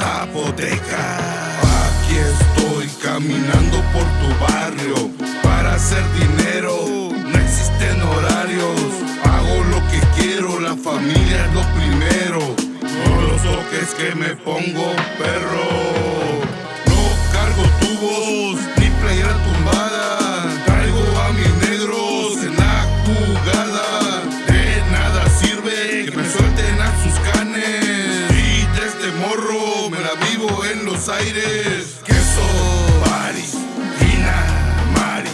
Aquí estoy caminando por tu barrio para hacer dinero. No existen horarios. Hago lo que quiero, la familia es lo primero. No los toques que me pongo perro. Los aires. Queso, Paris, Gina, Mari,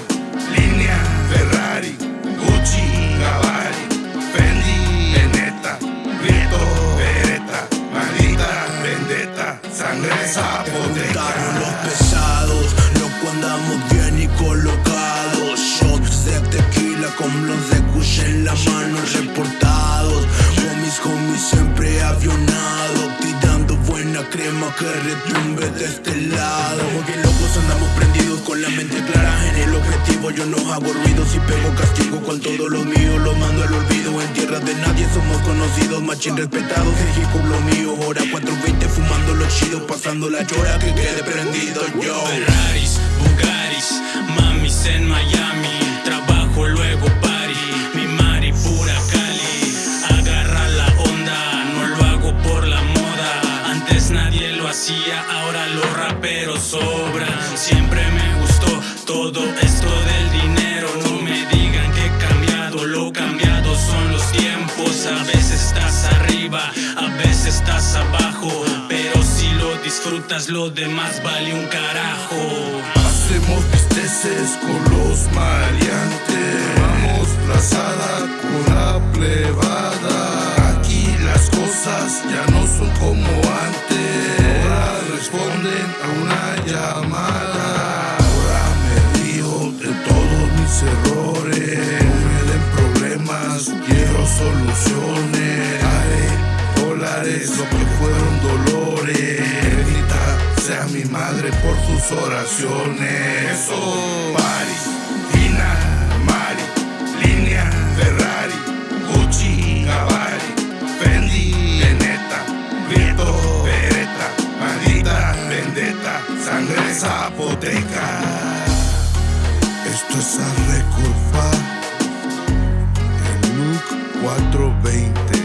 Línea, Ferrari, Gucci, Gavari, Fendi, Veneta, Prieto, Beretta, Maldita, Vendetta, Sangre Zapoteca. Los pesados, loco andamos bien y colocados. Shots de tequila con los de Kush en la mano crema que retumbe de este lado. Como que locos andamos prendidos con la mente clara en el objetivo. Yo no hago ruido si pego castigo con todos los míos, lo mando al olvido. En tierra de nadie somos conocidos, machín respetados. El hip lo mío, hora 420 fumando los chidos, pasando la chora que quede prendido yo. Ahora los raperos sobran. Siempre me gustó todo esto del dinero. No me digan que he cambiado, lo cambiado son los tiempos. A veces estás arriba, a veces estás abajo. Pero si lo disfrutas, lo demás vale un carajo. Hacemos bisteces con los maleantes. Vamos plazada con la plebada. Aquí las cosas ya no son como una llamada. Ahora me río de todos mis errores. No me den problemas, quiero soluciones. Haré dólares lo que fueron dolores. Bendita sea mi madre por sus oraciones. Eso, Paris, Zapoteca. Esto es a Record Pa, el look 420.